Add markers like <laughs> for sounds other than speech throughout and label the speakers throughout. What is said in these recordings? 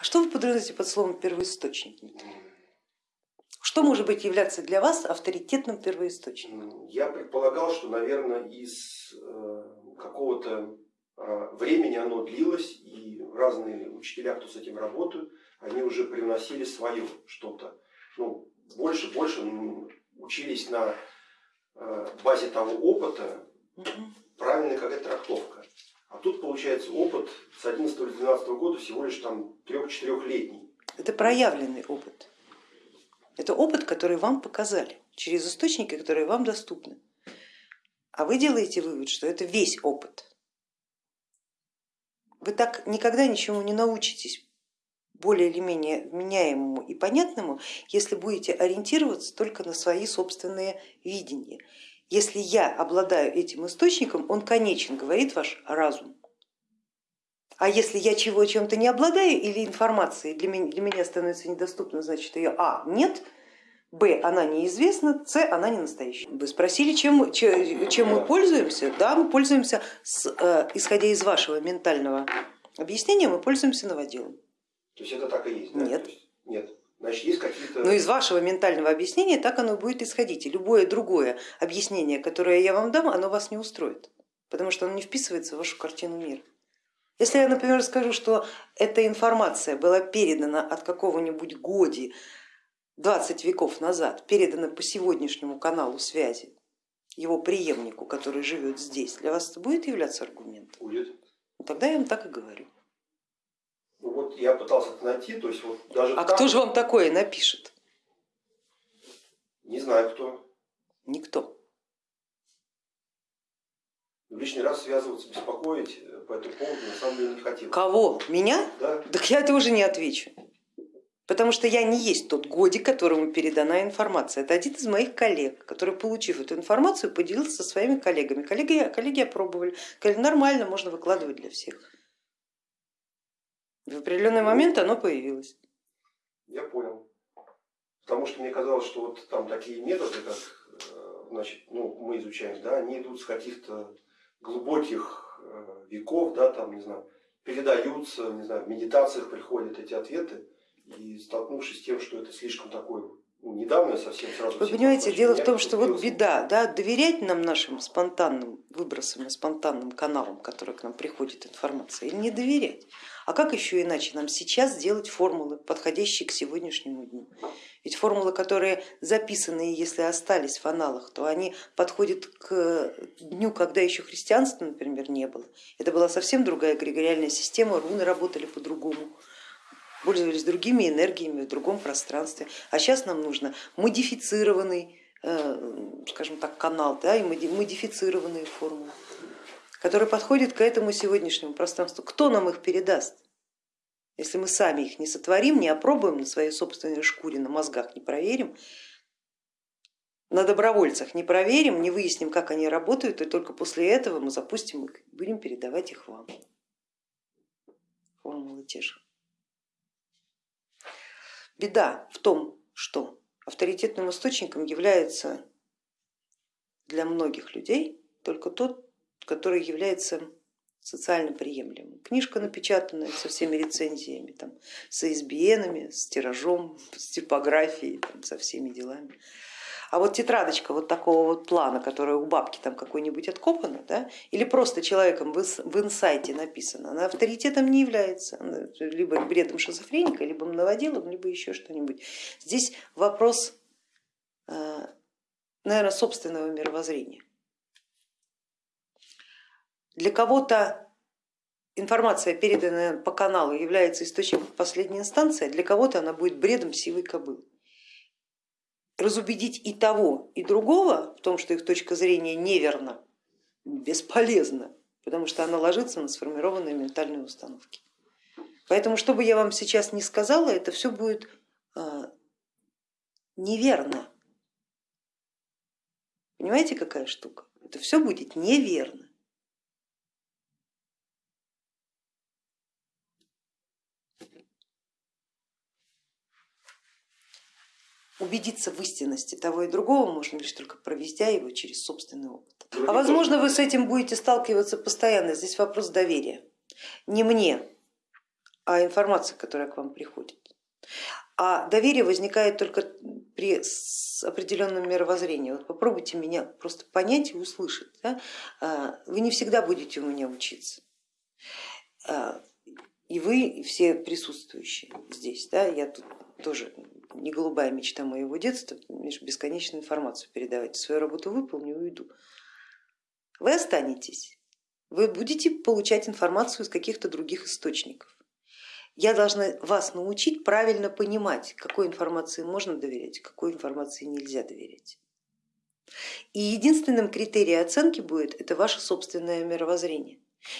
Speaker 1: Что вы подразумеваете под словом первоисточник? Что может быть являться для вас авторитетным первоисточником?
Speaker 2: Я предполагал, что, наверное, из э, какого-то а, времени оно длилось, и разные учителя, кто с этим работают, они уже привносили свое что-то. Ну, больше, больше учились на э, базе того опыта, правильная какая-то трактовка. А тут получается опыт с 11 или 12 года всего лишь там трех-четырехлетний.
Speaker 1: Это проявленный опыт. Это опыт, который вам показали через источники, которые вам доступны. А вы делаете вывод, что это весь опыт. Вы так никогда ничему не научитесь более или менее вменяемому и понятному, если будете ориентироваться только на свои собственные видения. Если я обладаю этим источником, он конечен, говорит ваш разум. А если я чего чем-то не обладаю или информации для меня, для меня становится недоступна, значит ее а нет, б она неизвестна, с она не настоящая. Вы спросили, чем, чем мы пользуемся? Да, мы пользуемся, с, э, исходя из вашего ментального объяснения, мы пользуемся новоделом.
Speaker 2: То есть это так и есть? Да?
Speaker 1: Нет.
Speaker 2: Есть, нет. Значит, есть какие-то...
Speaker 1: Но из вашего ментального объяснения так оно будет исходить. И любое другое объяснение, которое я вам дам, оно вас не устроит, потому что оно не вписывается в вашу картину мира. Если я, например, скажу, что эта информация была передана от какого-нибудь годи 20 веков назад, передана по сегодняшнему каналу связи его преемнику, который живет здесь, для вас это будет являться аргументом?
Speaker 2: Будет.
Speaker 1: Ну, тогда я вам так и говорю.
Speaker 2: Вот я пытался это найти, то есть вот даже.
Speaker 1: А
Speaker 2: там...
Speaker 1: кто же вам такое напишет?
Speaker 2: Не знаю кто.
Speaker 1: Никто.
Speaker 2: Лишний раз связываться, беспокоить по этому поводу на самом деле не хотел.
Speaker 1: Кого? Меня?
Speaker 2: Да.
Speaker 1: Так я это уже не отвечу. Потому что я не есть тот годик, которому передана информация. Это один из моих коллег, который, получив эту информацию, поделился со своими коллегами. Коллеги, коллеги опробовали, сказали, нормально, можно выкладывать для всех. В определенный момент оно появилось.
Speaker 2: Я понял. Потому что мне казалось, что вот там такие методы, как э, значит, ну, мы изучаем, да, они идут с каких-то глубоких э, веков, да, там, не знаю, передаются, не знаю, в медитациях приходят эти ответы, и столкнувшись с тем, что это слишком такое ну, недавно совсем сразу.
Speaker 1: Вы понимаете, дело в том, что вот беда, да, доверять нам нашим спонтанным выбросам и спонтанным каналам, которые к нам приходит информация, или не доверять. А как еще иначе нам сейчас делать формулы, подходящие к сегодняшнему дню? Ведь формулы, которые записаны, если остались в аналах, то они подходят к дню, когда еще христианства, например, не было. Это была совсем другая эгрегориальная система, руны работали по-другому пользовались другими энергиями в другом пространстве. А сейчас нам нужно модифицированный, э, скажем так, канал да, и модифицированные формулы которые подходят к этому сегодняшнему пространству. Кто нам их передаст? Если мы сами их не сотворим, не опробуем на своей собственной шкуре, на мозгах не проверим, на добровольцах не проверим, не выясним, как они работают, и только после этого мы запустим их, будем передавать их вам. Формулы те же. Беда в том, что авторитетным источником является для многих людей только тот который является социально приемлемым. Книжка напечатанная со всеми рецензиями, там, с ISBN, с тиражом, с типографией, там, со всеми делами. А вот тетрадочка вот такого вот плана, которая у бабки там какой-нибудь откопана, да, или просто человеком в инсайте написана, она авторитетом не является, либо бредом шизофреника, либо наводилом, либо еще что-нибудь. Здесь вопрос, э, наверное, собственного мировоззрения. Для кого-то информация, переданная по каналу, является источником последней инстанции, а для кого-то она будет бредом сивой кобылы. Разубедить и того, и другого в том, что их точка зрения неверна, бесполезно, потому что она ложится на сформированные ментальные установки. Поэтому, что бы я вам сейчас не сказала, это все будет э, неверно. Понимаете, какая штука? Это все будет неверно. Убедиться в истинности того и другого можно лишь только проведя его через собственный опыт. А возможно вы с этим будете сталкиваться постоянно, здесь вопрос доверия. Не мне, а информация, которая к вам приходит. А доверие возникает только при определенном мировоззрении. Вот попробуйте меня просто понять и услышать. Да? А, вы не всегда будете у меня учиться. А, и вы, и все присутствующие здесь. Да? Я тут тоже не голубая мечта моего детства, бесконечную информацию передавать. Свою работу выполню и уйду. Вы останетесь, вы будете получать информацию из каких-то других источников. Я должна вас научить правильно понимать, какой информации можно доверять, какой информации нельзя доверять. И единственным критерием оценки будет это ваше собственное мировоззрение.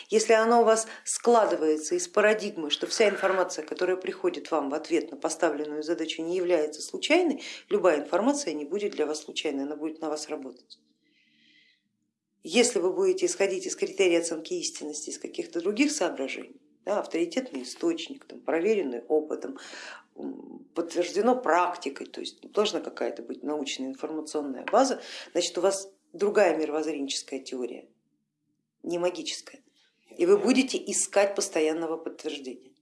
Speaker 1: Если оно у вас складывается из парадигмы, что вся информация, которая приходит вам в ответ на поставленную задачу, не является случайной, любая информация не будет для вас случайной, она будет на вас работать. Если вы будете исходить из критерия оценки истинности, из каких-то других соображений, да, авторитетный источник, там, проверенный опытом, подтверждено практикой, то есть должна какая-то быть научная информационная база, значит у вас другая мировоззренческая теория, не магическая, и вы будете искать постоянного подтверждения.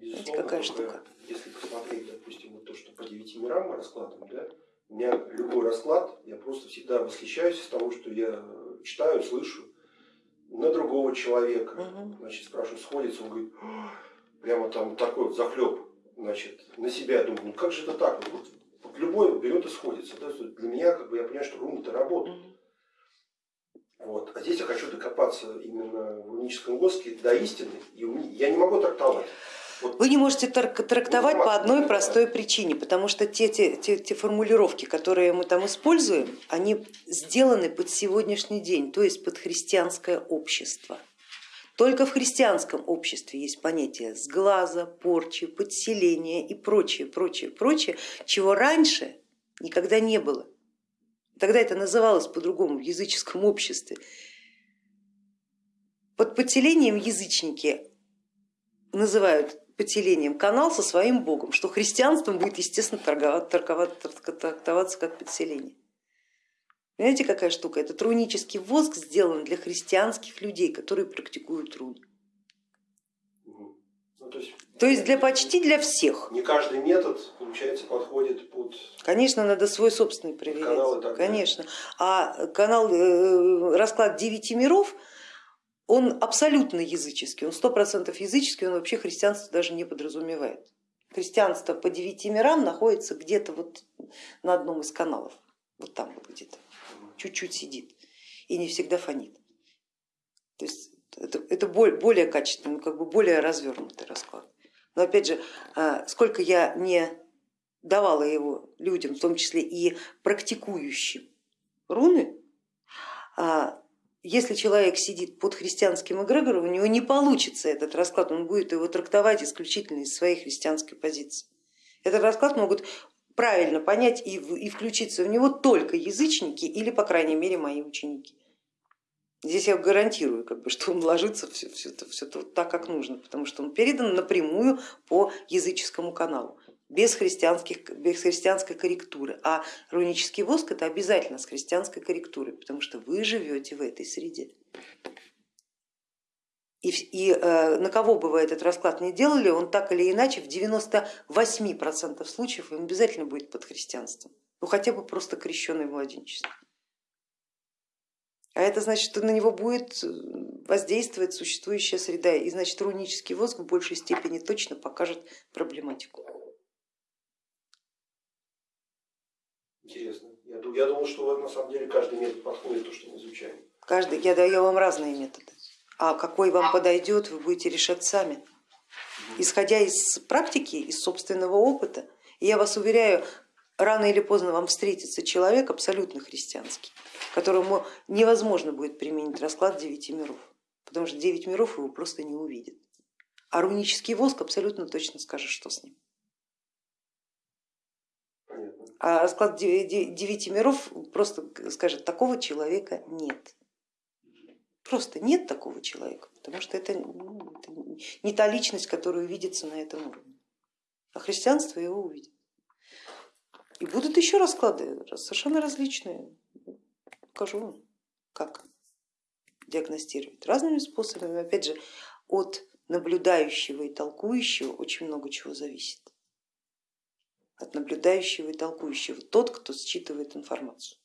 Speaker 2: Знаете, какая штука? Если посмотреть, допустим, вот то, что по девяти мирам мы раскладываем, да, у меня любой расклад, я просто всегда восхищаюсь из того, что я читаю, слышу, на другого человека. Угу. Значит, спрашиваю, сходится, он говорит, прямо там такой вот захлеб, значит, на себя думаю, ну как же это так? Вот, вот любой берет и сходится. Да? Для меня, как бы, я понимаю, что руны-то работают. Угу. Вот. А здесь я хочу докопаться именно в руническом воске до истины, и я не могу трактовать.
Speaker 1: Вы не можете трактовать по одной простой причине, потому что те, те, те, те формулировки, которые мы там используем, они сделаны под сегодняшний день, то есть под христианское общество. Только в христианском обществе есть понятие сглаза, порчи, подселения и прочее, прочее, прочее, чего раньше никогда не было. Тогда это называлось по-другому в языческом обществе. Под подселением язычники называют поделением канал со своим богом, что христианством будет, естественно, торговать, торговать, трактоваться как подселение. Понимаете, какая штука? Это трунический воск сделан для христианских людей, которые практикуют руны. Ну, то, есть, то есть для почти для всех.
Speaker 2: Не каждый метод, получается, подходит под...
Speaker 1: Конечно, надо свой собственный проверять. Конечно. А канал, э, расклад девяти миров, он абсолютно языческий, он сто процентов языческий, он вообще христианство даже не подразумевает. Христианство по девяти мирам находится где-то вот на одном из каналов, вот там вот где-то, чуть-чуть сидит и не всегда фонит. То есть это, это более качественный, как бы более развернутый расклад. Но опять же, а, сколько я не давала его людям, в том числе и практикующим руны, а, если человек сидит под христианским эгрегором, у него не получится этот расклад, он будет его трактовать исключительно из своей христианской позиции. Этот расклад могут правильно понять и, и включиться в него только язычники или, по крайней мере, мои ученики. Здесь я гарантирую, как бы, <laughs> что он ложится все, все, все так, как нужно, потому что он передан напрямую по языческому каналу без, христианских, без христианской корректуры. А рунический воск это обязательно с христианской корректурой, потому что вы живете в этой среде. И, и э, на кого бы вы этот расклад не делали, он так или иначе в 98% случаев им обязательно будет под христианством, ну хотя бы просто крещенный младенчество. А это значит, что на него будет э, воздействовать существующая среда, и значит рунический воск в большей степени точно покажет проблематику.
Speaker 2: Интересно. Я, я думал, что на самом деле каждый метод подходит то, что мы изучаем.
Speaker 1: Каждый, я даю вам разные методы. А какой вам подойдет, вы будете решать сами. Исходя из практики, из собственного опыта, я вас уверяю, рано или поздно вам встретится человек абсолютно христианский, которому невозможно будет применить расклад девяти миров, потому что девять миров его просто не увидит. А рунический воск абсолютно точно скажет, что с ним. А расклад девяти миров просто скажет, такого человека нет. Просто нет такого человека, потому что это, ну, это не та личность, которая увидится на этом уровне. А христианство его увидит. И будут еще расклады совершенно различные. Покажу вам, как диагностировать разными способами. Опять же, от наблюдающего и толкующего очень много чего зависит. От наблюдающего и толкующего. Тот, кто считывает информацию,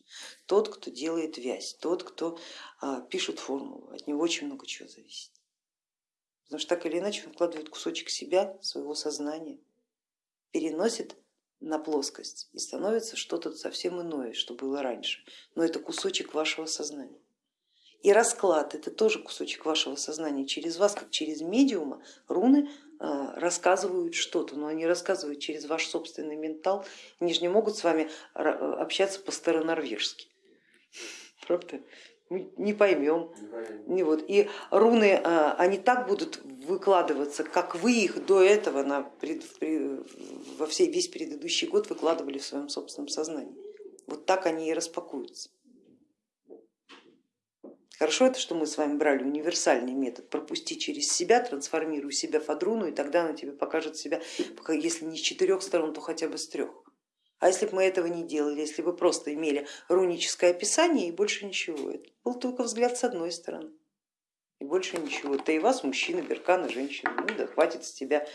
Speaker 1: тот, кто делает вязь, тот, кто а, пишет формулу, от него очень много чего зависит. Потому что так или иначе он вкладывает кусочек себя, своего сознания, переносит на плоскость и становится что-то совсем иное, что было раньше. Но это кусочек вашего сознания. И расклад это тоже кусочек вашего сознания. Через вас, как через медиума, руны а, рассказывают что-то, но они рассказывают через ваш собственный ментал, они же не могут с вами общаться по-старонорвежски. Правда? Мы не поймем. Не вот. И руны, а, они так будут выкладываться, как вы их до этого на, во всей, весь предыдущий год выкладывали в своем собственном сознании. Вот так они и распакуются. Хорошо это, что мы с вами брали универсальный метод, пропусти через себя, трансформируй себя в адруну, и тогда она тебе покажет себя, если не с четырех сторон, то хотя бы с трех. А если бы мы этого не делали, если бы просто имели руническое описание и больше ничего, это был только взгляд с одной стороны и больше ничего. Ты и вас, мужчина, беркана, женщина, ну да хватит с тебя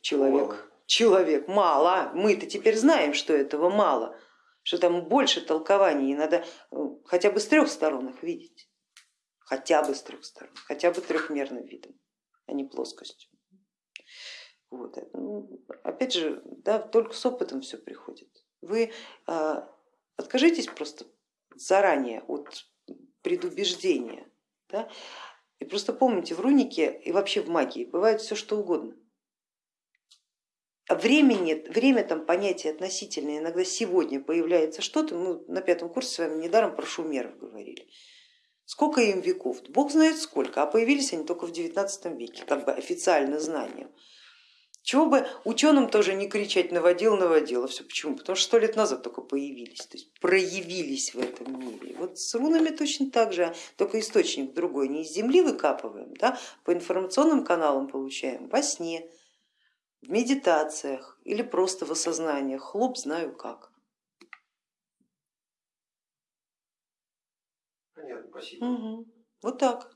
Speaker 1: человек. Мало. Человек, мало, мы-то теперь знаем, что этого мало, что там больше толкований, и надо э, хотя бы с трех сторон их видеть, хотя бы с трех сторон, хотя бы трехмерным видом, а не плоскостью. Вот. Ну, опять же, да, только с опытом все приходит. Вы а, откажитесь просто заранее от предубеждения. Да? И просто помните, в рунике и вообще в магии бывает все что угодно. А времени, время там понятие относительное, иногда сегодня появляется что-то, мы на пятом курсе с вами недаром про шумеров говорили. Сколько им веков? Бог знает сколько, а появились они только в 19 веке, как бы официально знанием. Чего бы ученым тоже не кричать наводил, наводил, а все почему? Потому что сто лет назад только появились, то есть проявились в этом мире. Вот с рунами точно так же, только источник другой, не из земли выкапываем, да, по информационным каналам получаем во сне, в медитациях или просто в осознаниях, хлоп знаю как.
Speaker 2: Спасибо.
Speaker 1: Угу. Вот так.